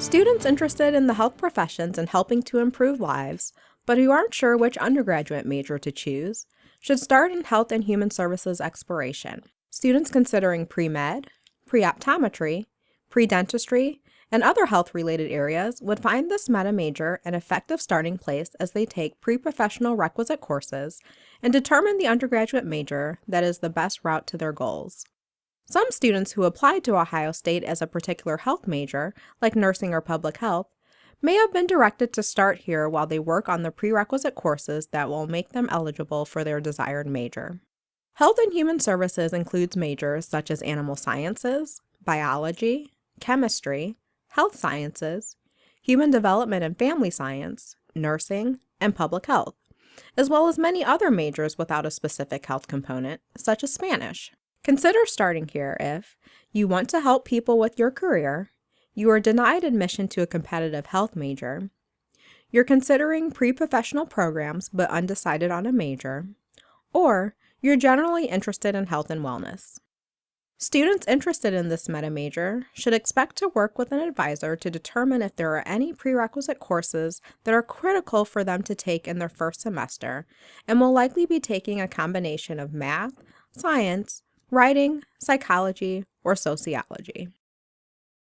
Students interested in the health professions and helping to improve lives, but who aren't sure which undergraduate major to choose, should start in Health and Human Services Exploration. Students considering pre-med, pre-optometry, pre-dentistry, and other health-related areas would find this meta major an effective starting place as they take pre-professional requisite courses and determine the undergraduate major that is the best route to their goals. Some students who applied to Ohio State as a particular health major, like nursing or public health, may have been directed to start here while they work on the prerequisite courses that will make them eligible for their desired major. Health and Human Services includes majors such as animal sciences, biology, chemistry, health sciences, human development and family science, nursing, and public health, as well as many other majors without a specific health component, such as Spanish. Consider starting here if you want to help people with your career, you are denied admission to a competitive health major, you're considering pre-professional programs but undecided on a major, or you're generally interested in health and wellness. Students interested in this meta major should expect to work with an advisor to determine if there are any prerequisite courses that are critical for them to take in their first semester and will likely be taking a combination of math, science, writing, psychology, or sociology.